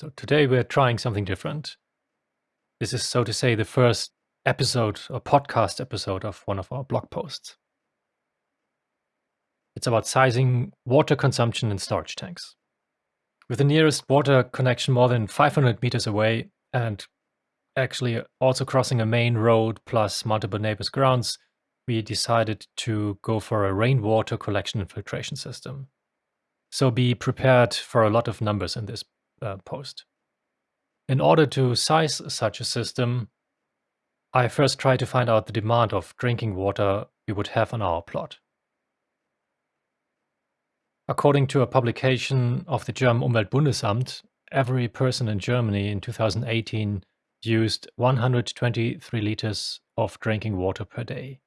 So today we're trying something different. This is, so to say, the first episode or podcast episode of one of our blog posts. It's about sizing water consumption in storage tanks. With the nearest water connection more than 500 meters away and actually also crossing a main road plus multiple neighbors' grounds, we decided to go for a rainwater collection and filtration system. So be prepared for a lot of numbers in this uh, post. In order to size such a system, I first try to find out the demand of drinking water we would have on our plot. According to a publication of the German Umweltbundesamt, every person in Germany in 2018 used 123 liters of drinking water per day.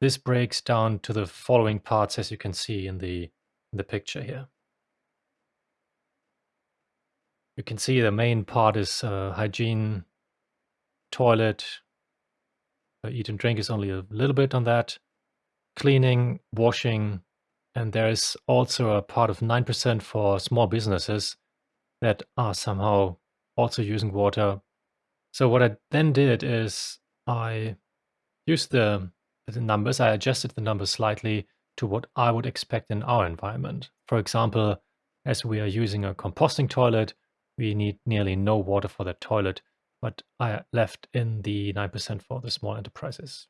This breaks down to the following parts as you can see in the, in the picture here. You can see the main part is uh, hygiene, toilet, uh, eat and drink is only a little bit on that, cleaning, washing, and there is also a part of 9% for small businesses that are somehow also using water. So what I then did is I used the, the numbers, I adjusted the numbers slightly to what I would expect in our environment. For example, as we are using a composting toilet, we need nearly no water for the toilet, but I left in the 9% for the small enterprises.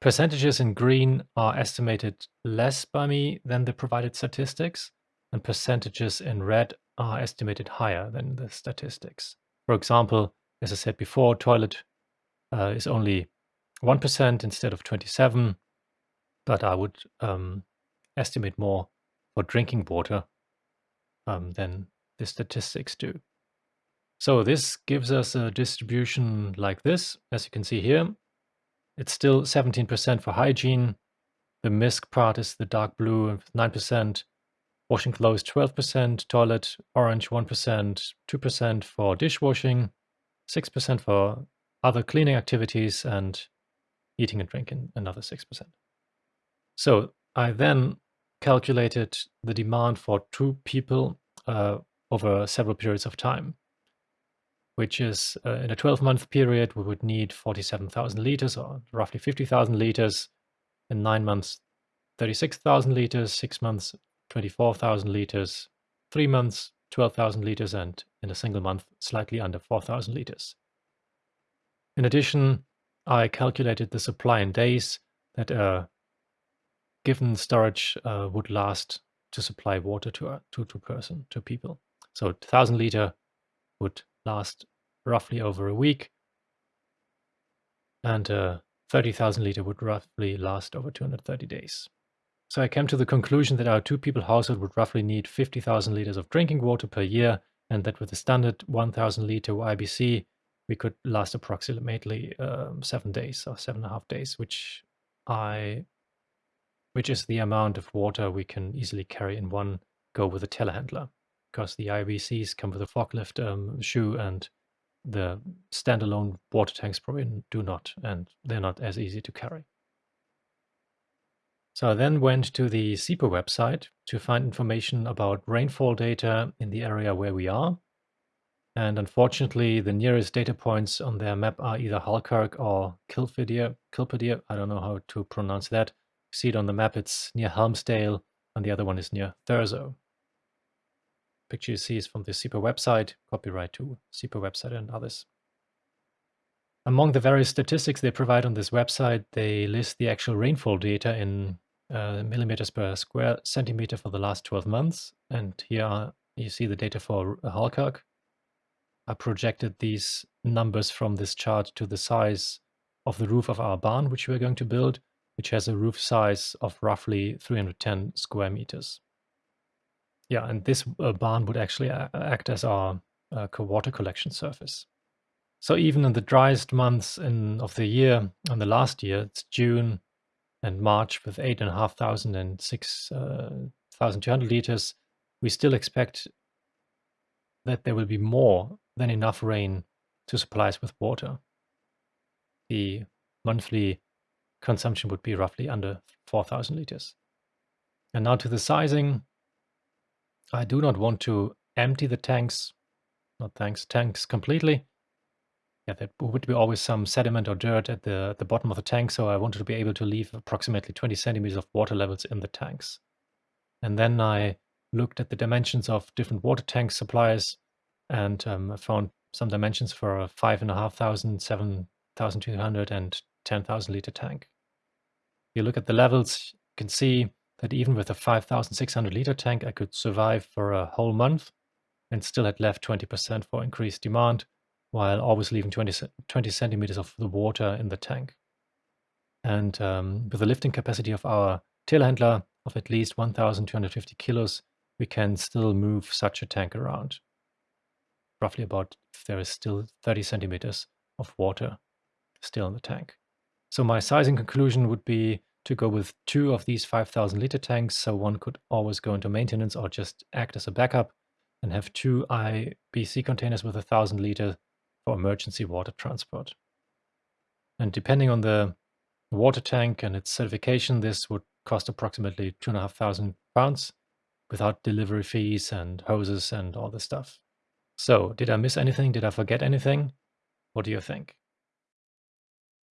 Percentages in green are estimated less by me than the provided statistics, and percentages in red are estimated higher than the statistics. For example, as I said before, toilet uh, is only 1% instead of 27, but I would um, estimate more for drinking water um, than the statistics do. So this gives us a distribution like this, as you can see here. It's still 17% for hygiene. The MISC part is the dark blue, 9%. Washing clothes, 12%. Toilet, orange, 1%. 2% for dishwashing. 6% for other cleaning activities. And eating and drinking, another 6%. So I then calculated the demand for two people uh, over several periods of time, which is uh, in a 12 month period, we would need 47,000 liters or roughly 50,000 liters. In nine months, 36,000 liters, six months, 24,000 liters, three months, 12,000 liters, and in a single month, slightly under 4,000 liters. In addition, I calculated the supply in days that a given storage uh, would last to supply water to a to, to person to people. So 1000 liter would last roughly over a week, and uh, 30,000 liter would roughly last over 230 days. So I came to the conclusion that our two people household would roughly need 50,000 liters of drinking water per year, and that with a standard 1000 liter IBC, we could last approximately um, seven days or seven and a half days, which I, which is the amount of water we can easily carry in one go with a telehandler because the IBCs come with a forklift um, shoe and the standalone water tanks probably do not, and they're not as easy to carry. So I then went to the SEPA website to find information about rainfall data in the area where we are. And unfortunately, the nearest data points on their map are either Halkirk or Kilphedir. Kilpidir, I don't know how to pronounce that. See it on the map, it's near Helmsdale, and the other one is near Thurso picture you see is from the SEPA website, copyright to SEPA website and others. Among the various statistics they provide on this website, they list the actual rainfall data in uh, millimeters per square centimeter for the last 12 months. And here you see the data for Halkirk. I projected these numbers from this chart to the size of the roof of our barn, which we're going to build, which has a roof size of roughly 310 square meters. Yeah, and this uh, barn would actually act as our uh, water collection surface. So even in the driest months in, of the year, on the last year, it's June and March with 8,500 and 6,200 uh, liters, we still expect that there will be more than enough rain to supply us with water. The monthly consumption would be roughly under 4,000 liters. And now to the sizing. I do not want to empty the tanks not tanks, tanks completely. Yeah, there would be always some sediment or dirt at the, the bottom of the tank, so I wanted to be able to leave approximately 20 centimeters of water levels in the tanks. And then I looked at the dimensions of different water tank suppliers and um, I found some dimensions for a 5,500, 7,200 and 10,000 liter tank. If You look at the levels, you can see that even with a 5,600 liter tank, I could survive for a whole month and still had left 20% for increased demand, while always leaving 20, 20 centimeters of the water in the tank. And um, with the lifting capacity of our telehandler of at least 1,250 kilos, we can still move such a tank around. Roughly about if there is still 30 centimeters of water still in the tank. So my sizing conclusion would be to go with two of these 5,000 liter tanks, so one could always go into maintenance or just act as a backup, and have two IBC containers with a 1,000 liter for emergency water transport. And depending on the water tank and its certification, this would cost approximately two and a half thousand pounds without delivery fees and hoses and all this stuff. So, did I miss anything? Did I forget anything? What do you think?